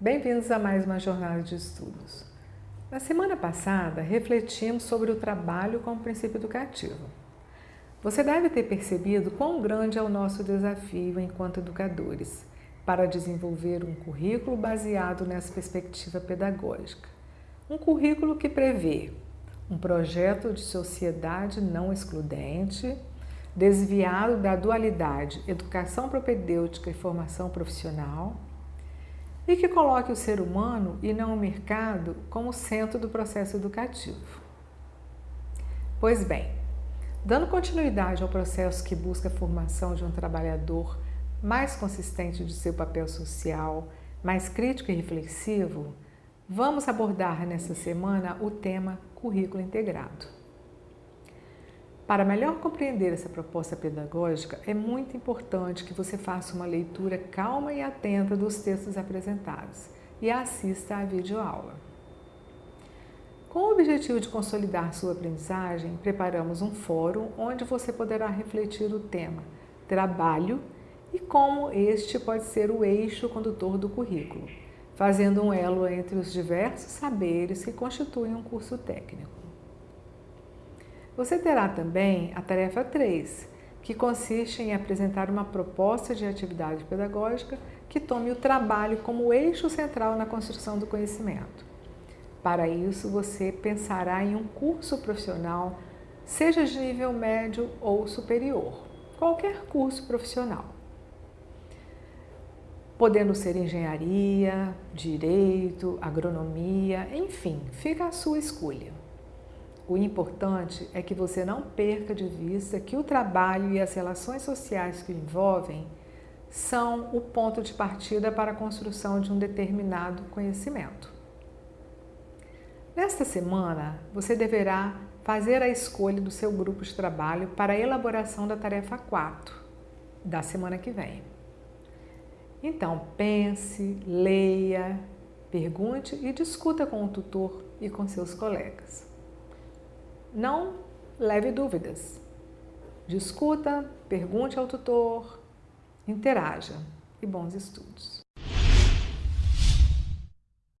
Bem-vindos a mais uma jornada de estudos. Na semana passada, refletimos sobre o trabalho como princípio educativo. Você deve ter percebido quão grande é o nosso desafio enquanto educadores para desenvolver um currículo baseado nessa perspectiva pedagógica. Um currículo que prevê um projeto de sociedade não excludente, desviado da dualidade educação propedêutica e formação profissional, e que coloque o ser humano e não o mercado como centro do processo educativo. Pois bem, dando continuidade ao processo que busca a formação de um trabalhador mais consistente de seu papel social, mais crítico e reflexivo, vamos abordar nessa semana o tema currículo integrado. Para melhor compreender essa proposta pedagógica, é muito importante que você faça uma leitura calma e atenta dos textos apresentados e assista à videoaula. Com o objetivo de consolidar sua aprendizagem, preparamos um fórum onde você poderá refletir o tema trabalho e como este pode ser o eixo condutor do currículo, fazendo um elo entre os diversos saberes que constituem um curso técnico. Você terá também a tarefa 3, que consiste em apresentar uma proposta de atividade pedagógica que tome o trabalho como eixo central na construção do conhecimento. Para isso, você pensará em um curso profissional, seja de nível médio ou superior, qualquer curso profissional. Podendo ser engenharia, direito, agronomia, enfim, fica à sua escolha. O importante é que você não perca de vista que o trabalho e as relações sociais que o envolvem são o ponto de partida para a construção de um determinado conhecimento. Nesta semana, você deverá fazer a escolha do seu grupo de trabalho para a elaboração da tarefa 4 da semana que vem. Então, pense, leia, pergunte e discuta com o tutor e com seus colegas. Não leve dúvidas. Discuta, pergunte ao tutor, interaja e bons estudos.